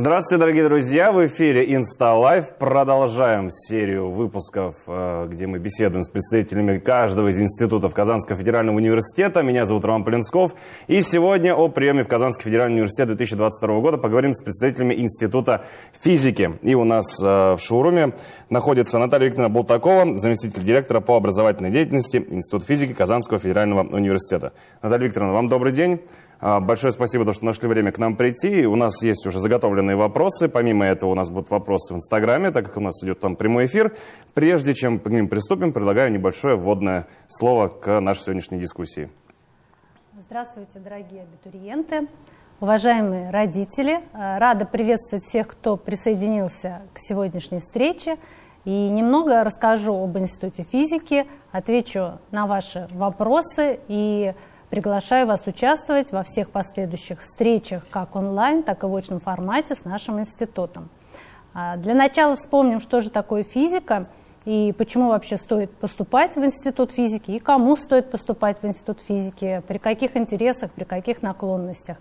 Здравствуйте, дорогие друзья! В эфире Лайв. Продолжаем серию выпусков, э, где мы беседуем с представителями каждого из институтов Казанского федерального университета. Меня зовут Роман Полинсков. И сегодня о приеме в Казанский федеральный университет 2022 года поговорим с представителями Института физики. И у нас э, в шоуруме находится Наталья Викторовна Болтакова, заместитель директора по образовательной деятельности Института физики Казанского федерального университета. Наталья Викторовна, вам добрый день. А, большое спасибо, то, что нашли время к нам прийти. У нас есть уже заготовленные вопросы. Помимо этого у нас будут вопросы в Инстаграме, так как у нас идет там прямой эфир. Прежде чем к ним приступим, предлагаю небольшое вводное слово к нашей сегодняшней дискуссии. Здравствуйте, дорогие абитуриенты, уважаемые родители. А, рада приветствовать всех, кто присоединился к сегодняшней встрече. И немного расскажу об Институте физики, отвечу на ваши вопросы и Приглашаю вас участвовать во всех последующих встречах, как онлайн, так и в очном формате с нашим институтом. А, для начала вспомним, что же такое физика и почему вообще стоит поступать в институт физики, и кому стоит поступать в институт физики, при каких интересах, при каких наклонностях.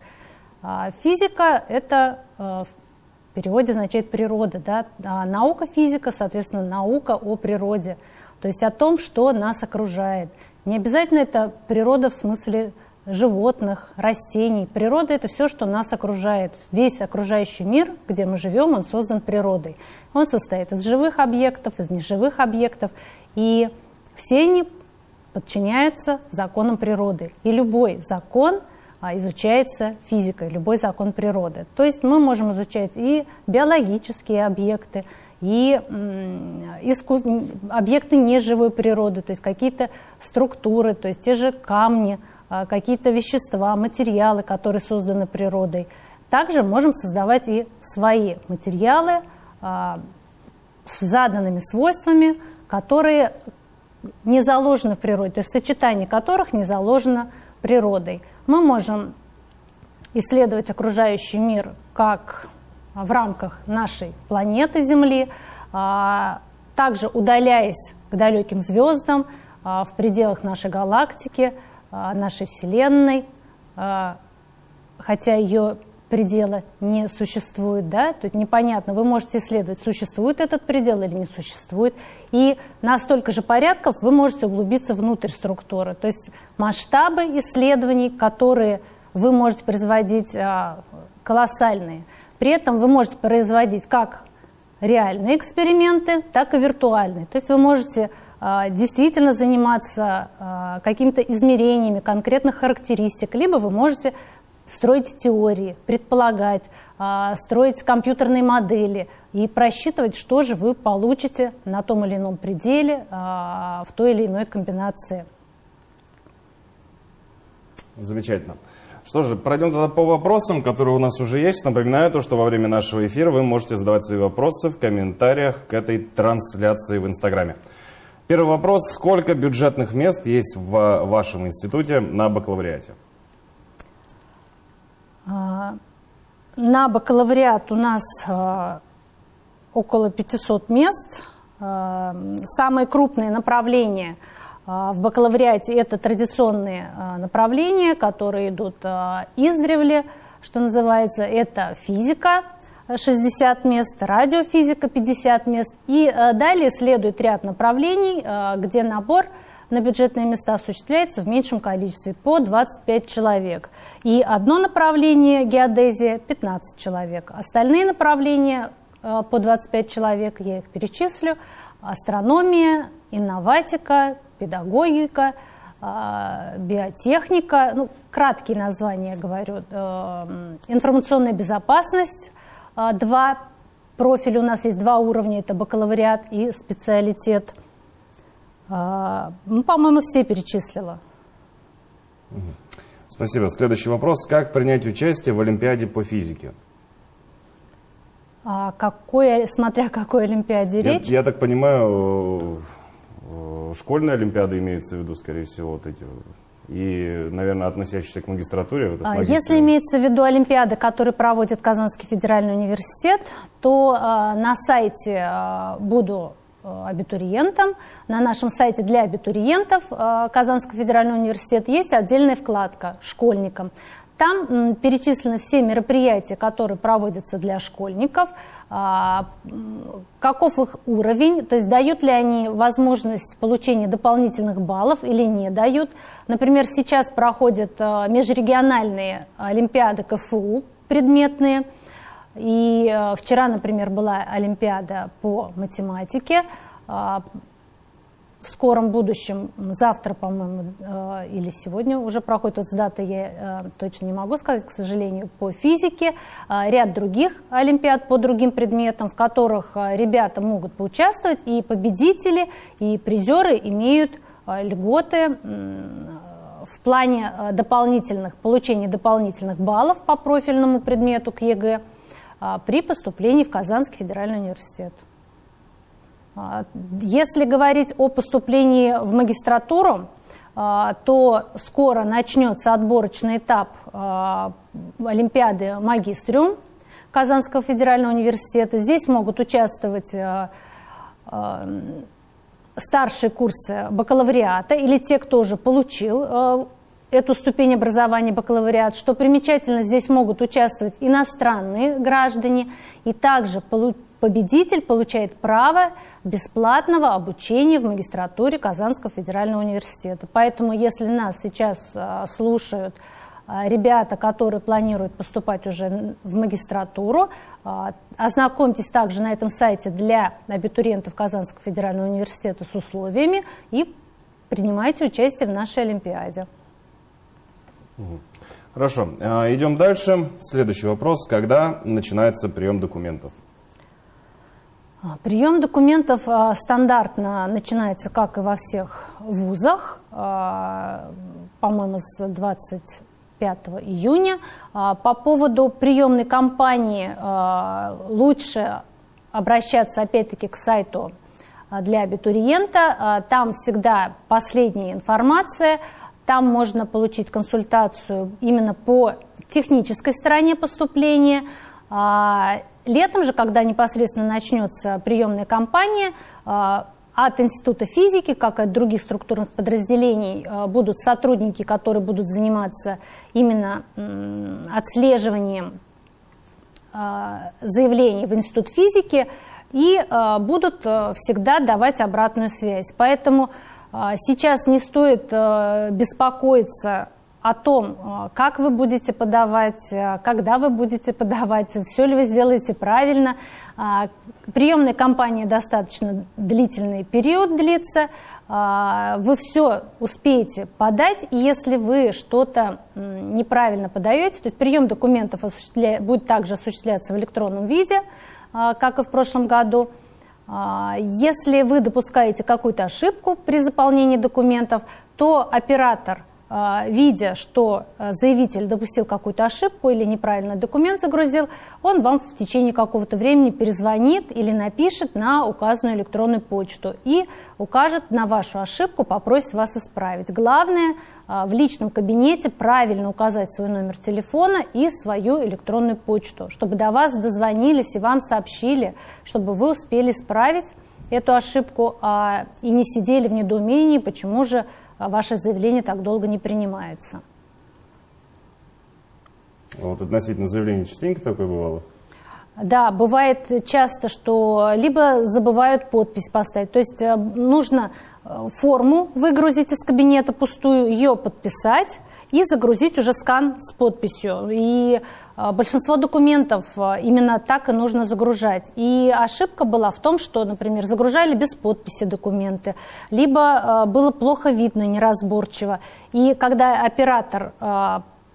А, физика – это а, в переводе означает природа, да? а наука физика, соответственно, наука о природе, то есть о том, что нас окружает – не обязательно это природа в смысле животных, растений. Природа – это все, что нас окружает. Весь окружающий мир, где мы живем, он создан природой. Он состоит из живых объектов, из неживых объектов. И все они подчиняются законам природы. И любой закон а, изучается физикой, любой закон природы. То есть мы можем изучать и биологические объекты, и искус... объекты неживой природы, то есть какие-то структуры, то есть те же камни, а, какие-то вещества, материалы, которые созданы природой. Также можем создавать и свои материалы а, с заданными свойствами, которые не заложены в природе, то есть сочетание которых не заложено природой. Мы можем исследовать окружающий мир как в рамках нашей планеты Земли, а, также удаляясь к далеким звездам а, в пределах нашей галактики, а, нашей Вселенной, хотя ее предела не существует, да, тут непонятно, вы можете исследовать, существует этот предел или не существует, и на столько же порядков вы можете углубиться внутрь структуры, то есть масштабы исследований, которые вы можете производить, колоссальные – при этом вы можете производить как реальные эксперименты, так и виртуальные. То есть вы можете а, действительно заниматься а, какими-то измерениями конкретных характеристик, либо вы можете строить теории, предполагать, а, строить компьютерные модели и просчитывать, что же вы получите на том или ином пределе в той или иной комбинации. Замечательно. Что же, пройдем тогда по вопросам, которые у нас уже есть. Напоминаю то, что во время нашего эфира вы можете задавать свои вопросы в комментариях к этой трансляции в Инстаграме. Первый вопрос. Сколько бюджетных мест есть в вашем институте на бакалавриате? А, на бакалавриат у нас а, около 500 мест. А, самые крупные направления – а, в бакалавриате это традиционные а, направления, которые идут а, издревле, что называется, это физика, 60 мест, радиофизика 50 мест. И далее следует ряд направлений, где набор на бюджетные места осуществляется в меньшем количестве, по 25 человек. И одно направление, геодезия, 15 человек. Остальные направления по 25 человек, я их перечислю, астрономия, инноватика, педагогика, а, биотехника, ну, краткие названия говорю, э, информационная безопасность, а, два профиля, у нас есть два уровня, это бакалавриат и специалитет. А, ну, по-моему, все перечислила. Спасибо. Следующий вопрос. Как принять участие в Олимпиаде по физике? А какой, смотря какой Олимпиаде я, речь? Я так понимаю, Э, школьные олимпиады имеются в виду, скорее всего, вот эти и, наверное, относящиеся к магистратуре. Вот а, Если имеется в виду олимпиады, которые проводит Казанский федеральный университет, то э, на сайте э, буду абитуриентом. На нашем сайте для абитуриентов Казанского федерального университета есть отдельная вкладка «Школьникам». Там перечислены все мероприятия, которые проводятся для школьников, а, каков их уровень, то есть дают ли они возможность получения дополнительных баллов или не дают. Например, сейчас проходят а, межрегиональные олимпиады КФУ предметные, и а, вчера, например, была олимпиада по математике, в скором будущем, завтра, по-моему, э, или сегодня уже проходит, вот с даты я э, точно не могу сказать, к сожалению, по физике, э, ряд других олимпиад по другим предметам, в которых ребята могут поучаствовать, и победители, и призеры имеют льготы в плане дополнительных, получения дополнительных баллов по профильному предмету к ЕГЭ при поступлении в Казанский федеральный университет. А, если говорить о поступлении в магистратуру, а, то скоро начнется отборочный этап а, Олимпиады магистриум Казанского федерального университета. Здесь могут участвовать старшие курсы бакалавриата или те, кто уже получил эту ступень образования бакалавриат. Что примечательно, здесь могут участвовать иностранные граждане и также победитель получает право бесплатного обучения в магистратуре Казанского федерального университета. Поэтому, если нас сейчас а, слушают а, ребята, которые планируют поступать уже в магистратуру, а, ознакомьтесь также на этом сайте для абитуриентов Казанского федерального университета с условиями и принимайте участие в нашей Олимпиаде. Хорошо, идем дальше. Следующий вопрос. Когда начинается прием документов? А, прием документов а, стандартно начинается, как и во всех вузах, а, по-моему, с 25 июня. По поводу приемной кампании лучше обращаться опять-таки к сайту для абитуриента. Там всегда последняя информация, там можно получить консультацию именно по технической стороне поступления, Летом же, когда непосредственно начнется приемная кампания, а, от Института физики, как и от других структурных подразделений, а, будут сотрудники, которые будут заниматься именно отслеживанием а, заявлений в Институт физики и будут всегда давать обратную связь. Поэтому сейчас не стоит беспокоиться о том, э, как вы будете подавать, э, когда вы будете подавать, все ли вы сделаете правильно. А, приемная кампания достаточно длительный период длится, а, вы все успеете подать, и если вы что-то неправильно подаете, то прием документов будет также осуществляться в электронном виде, а, как и в прошлом году. Если вы допускаете какую-то ошибку при заполнении документов, то оператор видя, что а, заявитель допустил какую-то ошибку или неправильно документ загрузил, он вам в течение какого-то времени перезвонит или напишет на указанную электронную почту и укажет на вашу ошибку, попросит вас исправить. Главное а, в личном кабинете правильно указать свой номер телефона и свою электронную почту, чтобы до вас дозвонились и вам сообщили, чтобы вы успели исправить эту ошибку и не сидели в недоумении, почему же а ваше заявление так долго не принимается. Вот относительно заявления частенько такое бывало? Да, бывает часто, что либо забывают подпись поставить, то есть э, нужно э, форму выгрузить из кабинета пустую, ее подписать, и загрузить уже скан с подписью. И а, большинство документов а, именно так и нужно загружать. И ошибка была в том, что, например, загружали без подписи документы, либо а, было плохо видно, неразборчиво. И когда оператор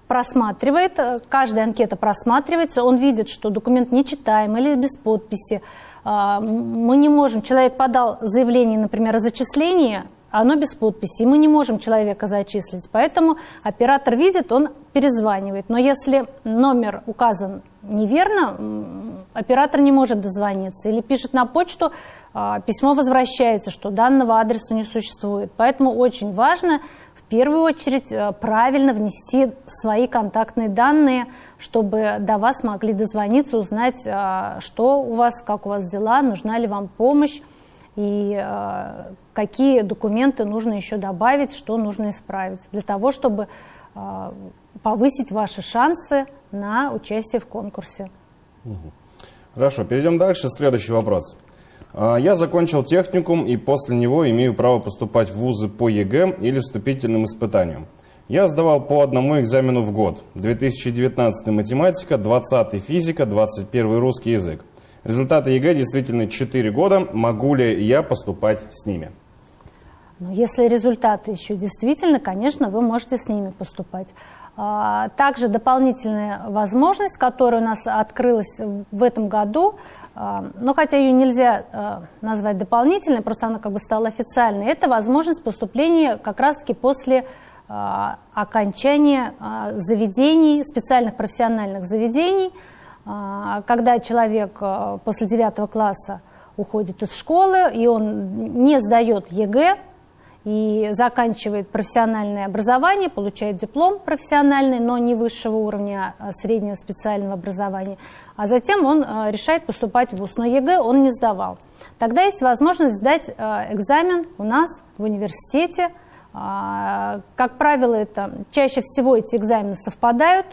просматривает, каждая анкета просматривается, он видит, что документ нечитаем или без подписи. Мы не можем, человек подал заявление, например, о зачислении, оно без подписи, и мы не можем человека зачислить. Поэтому оператор видит, он перезванивает. Но если номер указан неверно, оператор не может дозвониться. Или пишет на почту, а, письмо возвращается, что данного адреса не существует. Поэтому очень важно в первую очередь э, правильно внести свои контактные данные, чтобы до вас могли дозвониться, узнать, а, что у вас, как у вас дела, нужна ли вам помощь и э, какие документы нужно еще добавить, что нужно исправить, для того, чтобы повысить ваши шансы на участие в конкурсе. Хорошо, перейдем дальше. Следующий вопрос. А, я закончил техникум и после него имею право поступать в вузы по ЕГЭ или вступительным испытаниям. Я сдавал по одному экзамену в год. 2019 математика, 20 физика, 21 русский язык. Результаты ЕГЭ действительно 4 года. Могу ли я поступать с ними? Ну, если результаты еще действительно, конечно, вы можете с ними поступать. А, также дополнительная возможность, которая у нас открылась в этом году, а, но хотя ее нельзя а, назвать дополнительной, просто она как бы стала официальной, это возможность поступления как раз-таки после окончания заведений, специальных профессиональных заведений, когда человек после девятого класса уходит из школы, и он не сдает ЕГЭ, и заканчивает профессиональное образование, получает диплом профессиональный, но не высшего уровня а среднего специального образования, а затем он а, решает поступать в ВУЗ. Но ЕГЭ он не сдавал. Тогда есть возможность сдать а, экзамен у нас в университете. Как правило, это чаще всего эти экзамены совпадают.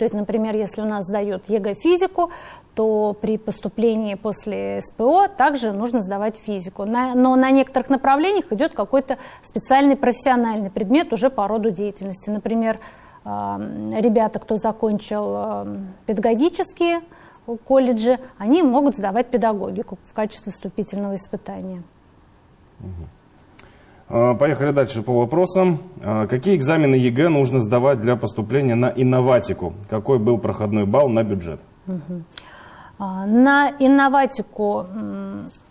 То есть, например, если у нас сдают ЕГЭ физику, то при поступлении после СПО также нужно сдавать физику. Но на некоторых направлениях идет какой-то специальный профессиональный предмет уже по роду деятельности. Например, ребята, кто закончил педагогические колледжи, они могут сдавать педагогику в качестве вступительного испытания. А, поехали дальше по вопросам. А, какие экзамены ЕГЭ нужно сдавать для поступления на инноватику? Какой был проходной балл на бюджет? А, на инноватику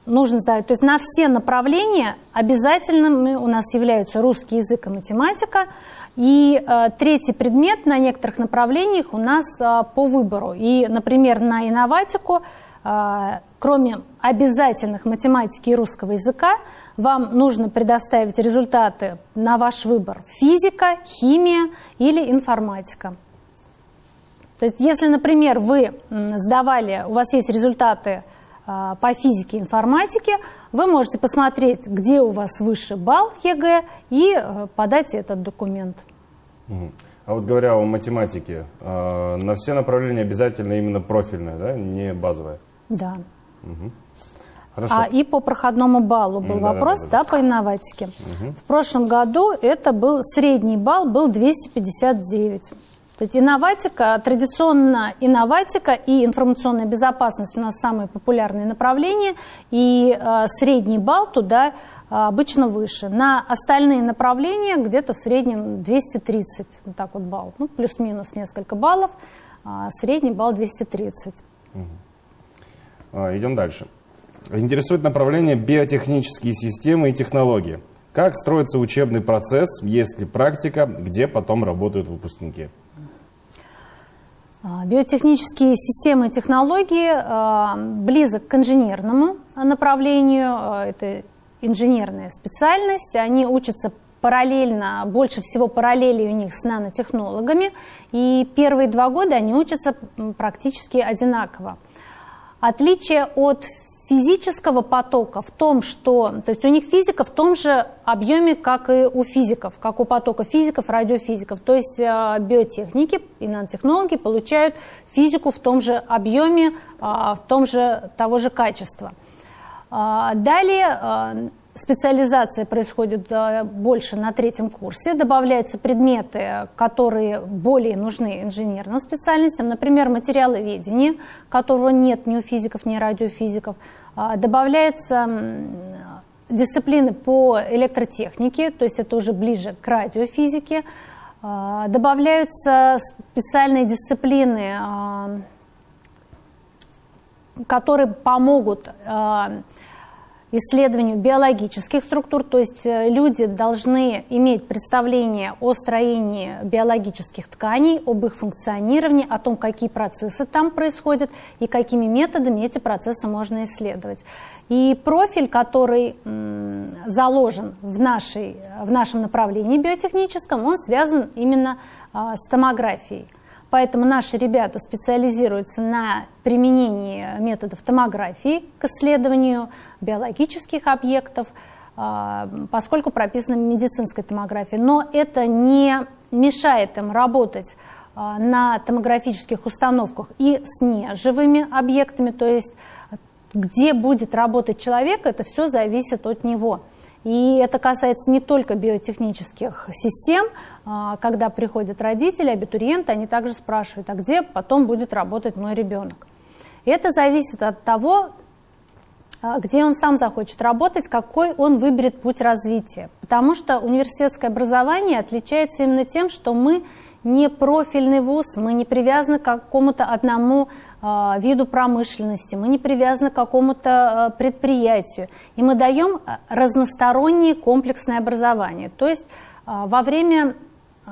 нужно сдавать, то есть на все направления обязательными у нас являются русский язык и математика. И третий предмет на некоторых направлениях у нас по выбору. И, например, на инноватику, кроме обязательных математики и русского языка, вам нужно предоставить результаты на ваш выбор физика, химия или информатика. То есть, если, например, вы сдавали, у вас есть результаты а, по физике и информатике, вы можете посмотреть, где у вас выше балл ЕГЭ и э, подать этот документ. А вот говоря о математике, а, на все направления обязательно именно профильное, да, не базовое? Да. Угу. Хорошо. А и по проходному баллу был да, вопрос, да, да, да. да, по инноватике. Угу. В прошлом году это был средний балл, был 259. То есть инноватика, традиционно инноватика и информационная безопасность у нас самые популярные направления, и э, средний балл туда э, обычно выше. На остальные направления где-то в среднем 230, вот так вот балл, ну, плюс-минус несколько баллов, э, средний балл 230. Угу. А, идем дальше. Интересует направление биотехнические системы и технологии. Как строится учебный процесс, есть ли практика, где потом работают выпускники? А, биотехнические системы и технологии а, близок к инженерному направлению, а, это инженерная специальность, они учатся параллельно, больше всего параллели у них с нанотехнологами, и первые два года они учатся практически одинаково. Отличие от физического потока в том, что, то есть у них физика в том же объеме, как и у физиков, как у потока физиков, радиофизиков. То есть э, биотехники и нанотехнологи получают физику в том же объеме, а, в том же того же качества. А, далее специализация происходит э, больше на третьем курсе, добавляются предметы, которые более нужны инженерным специальностям, например, материаловедение, которого нет ни у физиков, ни у радиофизиков, а, добавляются дисциплины по электротехнике, то есть это уже ближе к радиофизике, а, добавляются специальные дисциплины, а, которые помогут исследованию биологических структур, то есть э, люди должны иметь представление о строении биологических тканей, об их функционировании, о том, какие процессы там происходят и какими методами эти процессы можно исследовать. И профиль, который заложен в, нашей, в нашем направлении биотехническом, он связан именно а, с томографией. Поэтому наши ребята специализируются на применении методов томографии к исследованию биологических объектов, а, поскольку прописана медицинская томография. Но это не мешает им работать на томографических установках и с неживыми объектами, то есть где будет работать человек, это все зависит от него. И это касается не только биотехнических систем, а, когда приходят родители, абитуриенты, они также спрашивают, а где потом будет работать мой ребенок. И это зависит от того, а, где он сам захочет работать, какой он выберет путь развития. Потому что университетское образование отличается именно тем, что мы не профильный вуз, мы не привязаны к какому-то одному виду промышленности, мы не привязаны к какому-то э, предприятию. И мы даем разностороннее комплексное образование. То есть э, во время э,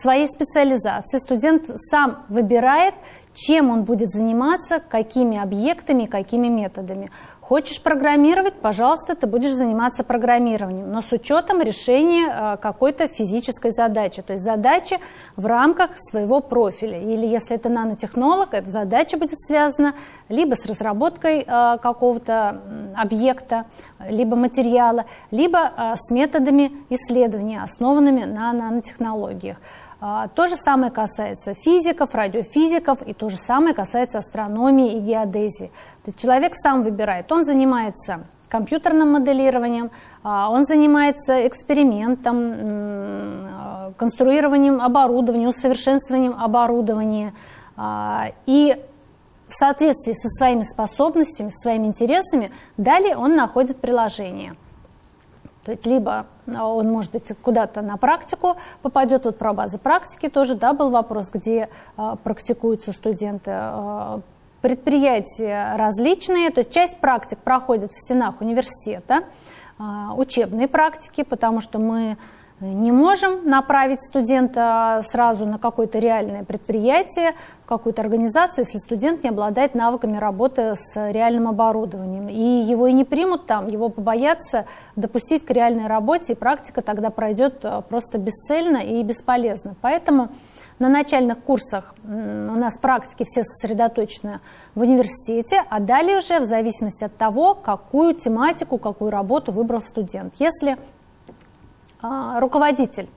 своей специализации студент сам выбирает, чем он будет заниматься, какими объектами, какими методами. Хочешь программировать, пожалуйста, ты будешь заниматься программированием, но с учетом решения э, какой-то физической задачи, то есть задачи в рамках своего профиля. Или если это нанотехнолог, эта задача будет связана либо с разработкой э, какого-то объекта, либо материала, либо э, с методами исследования, основанными на нанотехнологиях. А, то же самое касается физиков, радиофизиков, и то же самое касается астрономии и геодезии. То есть человек сам выбирает, он занимается компьютерным моделированием, а, он занимается экспериментом, а, конструированием оборудования, усовершенствованием оборудования. И в соответствии со своими способностями, своими интересами, далее он находит приложение – то есть либо а, он, может быть, куда-то на практику попадет, вот про базы практики тоже, да, был вопрос, где а, практикуются студенты. А, предприятия различные, то есть часть практик проходит в стенах университета, учебные практики, потому что мы не можем направить студента сразу на какое-то реальное предприятие, в какую-то организацию, если студент не обладает навыками работы с реальным оборудованием. И его и не примут там, его побоятся допустить к реальной работе, и практика тогда пройдет э, просто бесцельно и бесполезно. Поэтому на начальных курсах у нас практики все сосредоточены в университете, а далее уже в зависимости от того, какую тематику, какую работу выбрал студент. Если а, руководитель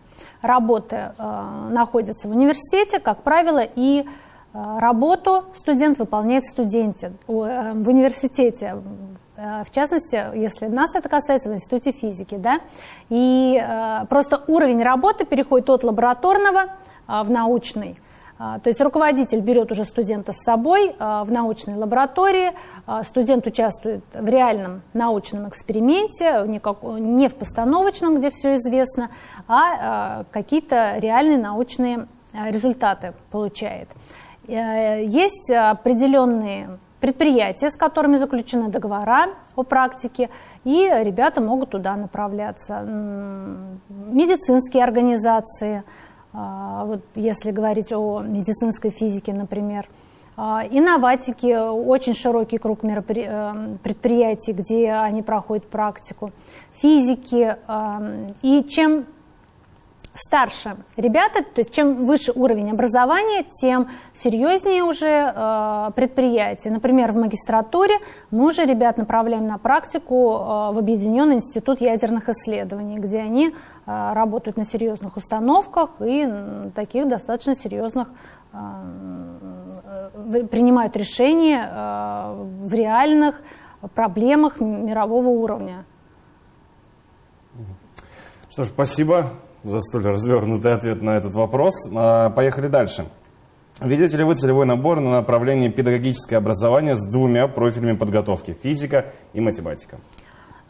работы а, находится в университете, как правило, и а, работу студент выполняет студенте, э, в университете, в частности, если нас это касается, в институте физики, да, и просто уровень работы переходит от лабораторного в научный, а, то есть руководитель берет уже студента с собой а, в научной лаборатории, а, студент участвует в реальном научном эксперименте, не в постановочном, где все известно, а какие-то реальные научные результаты получает. Э, есть определенные предприятия, с которыми заключены договора о практике, и ребята могут туда направляться. Медицинские организации – а, вот если говорить о медицинской физике, например. А, инноватики, очень широкий круг э, предприятий, где они проходят практику. Физики. И чем старше ребята, то есть чем выше уровень образования, тем серьезнее уже предприятия. Например, в магистратуре мы уже ребят направляем на практику в Объединенный институт ядерных исследований, где они работают на серьезных установках и таких достаточно серьезных э, э, принимают решения э, в реальных проблемах мирового уровня. Что ж, спасибо за столь развернутый ответ на этот вопрос. А, поехали дальше. Ведете ли вы целевой набор на направление педагогическое образование с двумя профилями подготовки – физика и математика?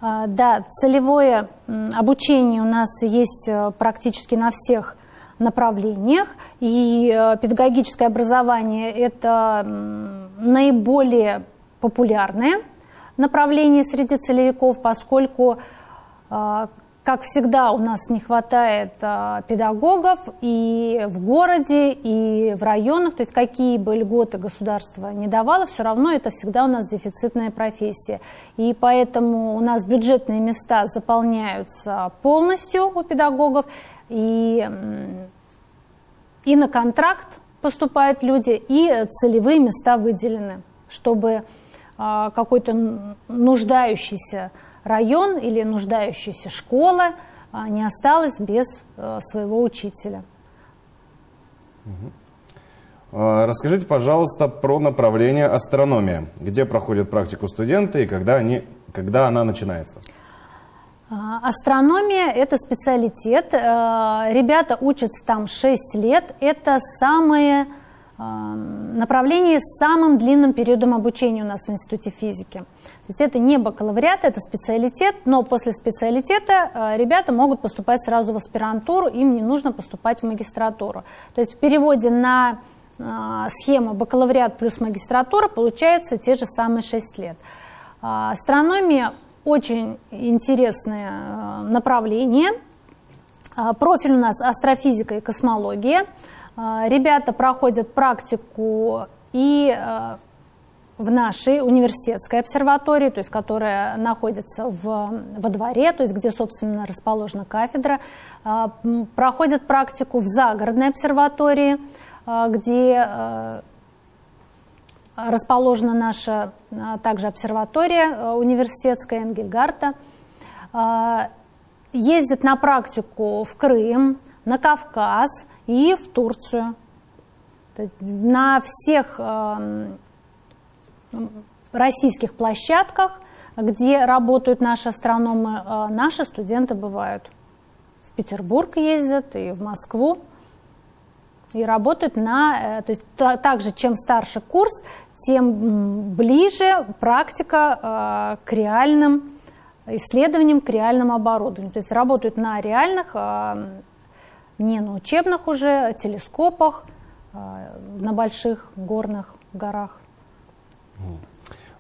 А, да, целевое обучение у нас есть э, практически на всех направлениях. И э, педагогическое образование – это наиболее популярное направление среди целевиков, поскольку а, как всегда, у нас не хватает а, педагогов и в городе, и в районах. То есть какие бы льготы государство не давало, все равно это всегда у нас дефицитная профессия. И поэтому у нас бюджетные места заполняются полностью у педагогов. И, и на контракт поступают люди, и целевые места выделены, чтобы а, какой-то нуждающийся район или нуждающаяся школа не осталась без своего учителя. Расскажите, пожалуйста, про направление астрономия. Где проходят практику студенты и когда, они, когда она начинается? А, астрономия – это специалитет. Э, ребята учатся там 6 лет. Это самое э, направление с самым длинным периодом обучения у нас в Институте физики. То есть это не бакалавриат, это специалитет, но после специалитета э, ребята могут поступать сразу в аспирантуру, им не нужно поступать в магистратуру. То есть в переводе на схему бакалавриат плюс магистратура получаются те же самые 6 лет. Астрономия очень интересное э, направление. Э, профиль у нас астрофизика и космология. Э, ребята проходят практику и в нашей университетской обсерватории, то есть которая находится в, во дворе, то есть где, собственно, расположена кафедра, проходят практику в загородной обсерватории, где расположена наша а, также обсерватория э, университетская Энгельгарта. А, ездит на практику в Крым, на Кавказ и в Турцию. На всех эм, российских площадках, где работают наши астрономы, э, наши студенты бывают. В Петербург ездят и в Москву и работают на, э, то есть также чем старше курс, тем ближе практика э, к реальным исследованиям, к реальному оборудованию. То есть работают на реальных, не на учебных уже телескопах, э, на больших горных горах.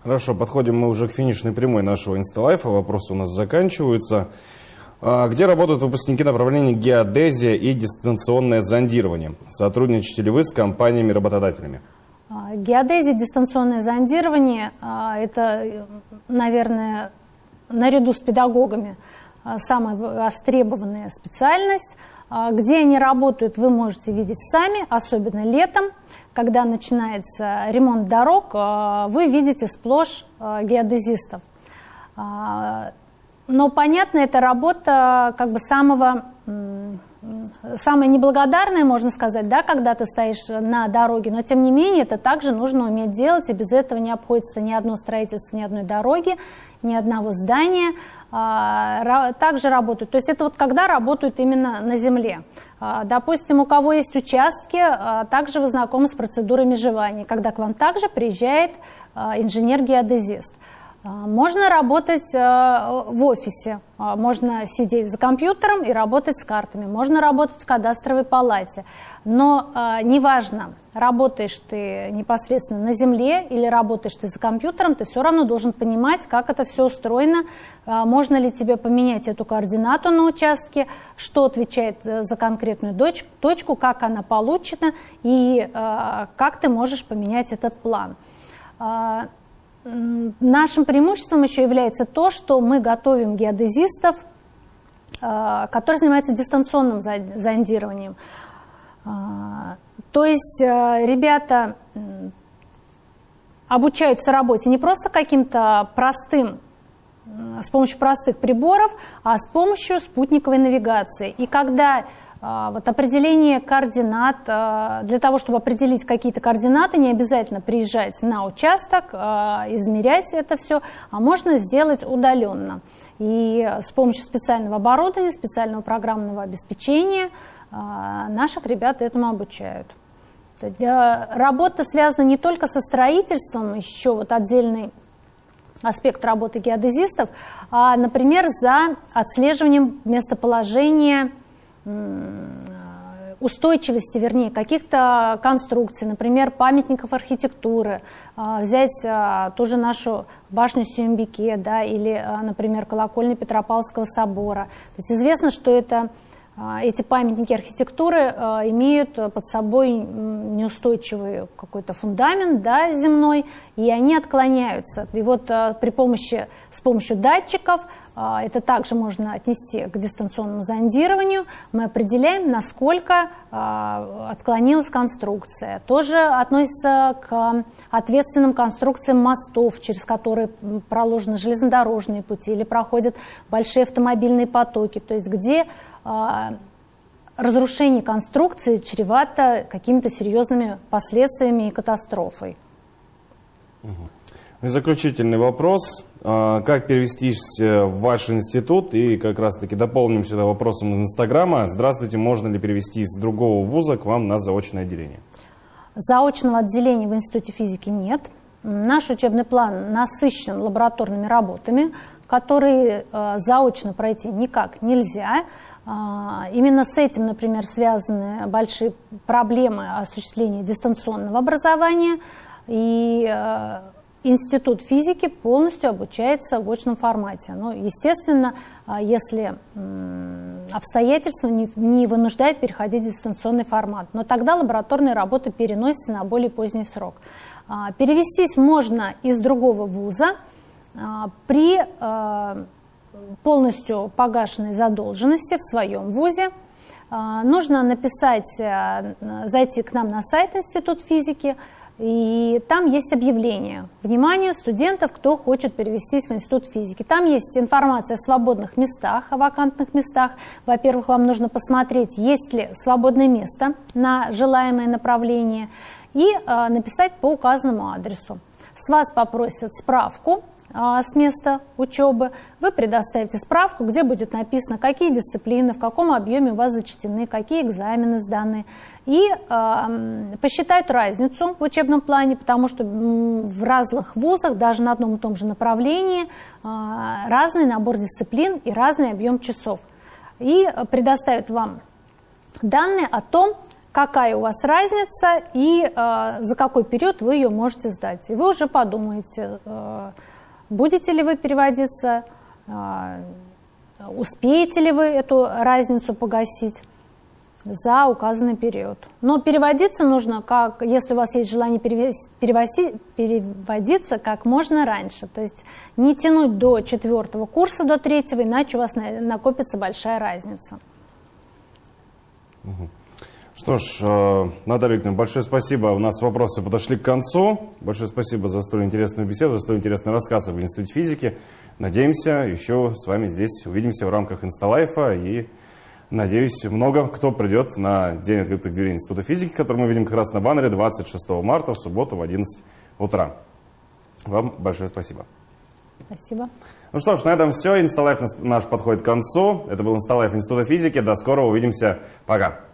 Хорошо, подходим мы уже к финишной прямой нашего инсталайфа. Вопросы у нас заканчиваются. Где работают выпускники направления геодезия и дистанционное зондирование? Сотрудничаете ли вы с компаниями-работодателями? А, геодезия, дистанционное зондирование а, – это, наверное, наряду с педагогами а, самая востребованная специальность. Где они работают, вы можете видеть сами, особенно летом, когда начинается ремонт дорог, вы видите сплошь геодезистов. Но, понятно, это работа как бы самого самое неблагодарное, можно сказать, да, когда ты стоишь на дороге, но тем не менее это также нужно уметь делать, и без этого не обходится ни одно строительство, ни одной дороги, ни одного здания. А, также работают, то есть это вот когда работают именно на земле. А, допустим, у кого есть участки, а, также вы знакомы с процедурой межевания, когда к вам также приезжает инженер-геодезист. А, можно работать а, в офисе, а, можно сидеть за компьютером и работать с картами, можно работать в кадастровой палате. Но неважно, работаешь ты непосредственно на земле или работаешь ты за компьютером, ты все равно должен понимать, как это все устроено, можно ли тебе поменять эту координату на участке, что отвечает э, за конкретную точку, как она получена и как ты можешь поменять этот план. Нашим преимуществом еще является то, что мы готовим геодезистов, а, которые занимаются дистанционным зондированием. А, то есть а, ребята обучаются работе не просто каким-то простым, с помощью простых приборов, а с помощью спутниковой навигации. И когда вот определение координат, а, для того, чтобы определить какие-то координаты, не обязательно приезжать на участок, а, измерять это все, а можно сделать удаленно. И с помощью специального оборудования, специального программного обеспечения наших ребят этому обучают. Работа связана не только со строительством, еще вот отдельный аспект работы геодезистов, а, например, за отслеживанием местоположения устойчивости, вернее, каких-то конструкций, например, памятников архитектуры, а, взять а, ту же нашу башню Сюмбике, да, или, а, например, колокольню Петропавловского собора. То есть известно, что это эти памятники архитектуры имеют под собой неустойчивый какой-то фундамент да, земной, и они отклоняются. И вот э, при помощи, с помощью датчиков а, это также можно отнести к дистанционному зондированию. Мы определяем, насколько а, отклонилась конструкция. Тоже относится к ответственным конструкциям мостов, через которые проложены железнодорожные пути или проходят большие автомобильные потоки, то есть где а, разрушение конструкции чревато какими-то серьезными последствиями и катастрофой. И заключительный вопрос. А, как перевестись э, в ваш институт? И как раз-таки дополним сюда вопросом из Инстаграма. Здравствуйте, можно ли перевести из другого вуза к вам на заочное отделение? Заочного отделения в Институте физики нет. Наш учебный план насыщен лабораторными работами, которые э, заочно пройти никак нельзя. А, именно с этим, например, связаны большие проблемы осуществления дистанционного образования. И э, Институт физики полностью обучается в очном формате. Но, естественно, а, если обстоятельства не вынуждают переходить в дистанционный формат. Но тогда лабораторные работы переносятся на более поздний срок. А, перевестись можно из другого вуза при полностью погашенной задолженности в своем вузе. Нужно написать, зайти к нам на сайт Институт физики, и там есть объявление. Внимание студентов, кто хочет перевестись в Институт физики. Там есть информация о свободных местах, о вакантных местах. Во-первых, вам нужно посмотреть, есть ли свободное место на желаемое направление и э, написать по указанному адресу. С вас попросят справку а, с места учебы, вы предоставите справку, где будет написано, какие дисциплины, в каком объеме у вас зачтены, какие экзамены сданы. И э, посчитают разницу в учебном плане, потому что в разных вузах, даже на одном и том же направлении, э, разный набор дисциплин и разный объем часов. И предоставят вам данные о том, какая у вас разница и э, за какой период вы ее можете сдать. И вы уже подумаете, э, будете ли вы переводиться, а, успеете ли вы эту разницу погасить за указанный период. Но переводиться нужно, как, если у вас есть желание перевести, переводиться как можно раньше. То есть не тянуть до четвертого курса, до третьего, иначе у вас накопится большая разница. Угу. Что ж, э, Наталья Викторовна, большое спасибо. У нас вопросы подошли к концу. Большое спасибо за столь интересную беседу, за столь интересный рассказ об Институте физики. Надеемся, еще с вами здесь увидимся в рамках Инсталайфа. И, надеюсь, много кто придет на День открытых дверей Института физики, который мы видим как раз на баннере 26 марта в субботу в 11 утра. Вам большое спасибо. Спасибо. Ну что ж, на этом все. Инсталайф наш подходит к концу. Это был Инсталайф Института физики. До скорого. Увидимся. Пока.